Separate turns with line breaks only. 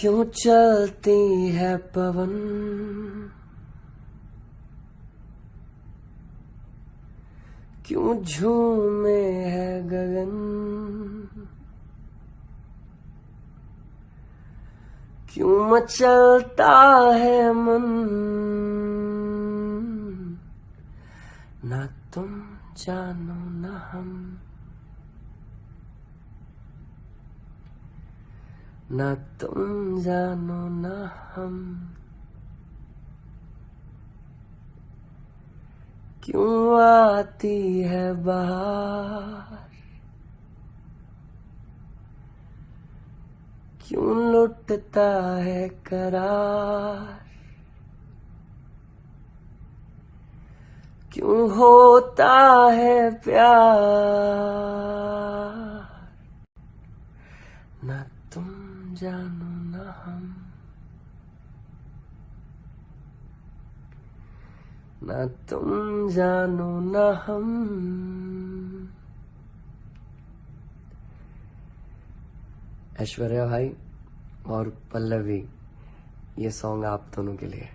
क्यों चलती है पवन? क्यों झूमे है गगन? क्यों मचलता है मन? ना तुम जानो ना हम। ना तुम जानो ना हम। क्यों आती है बाहर? क्यों लुटता है करार? क्यों होता है प्यार? ना तुम जानो ना हम। ना तुम जानो ना हम। ऐश्वर्या भाई और पल्लवी, ये सॉन्ग आप दोनों के लिए।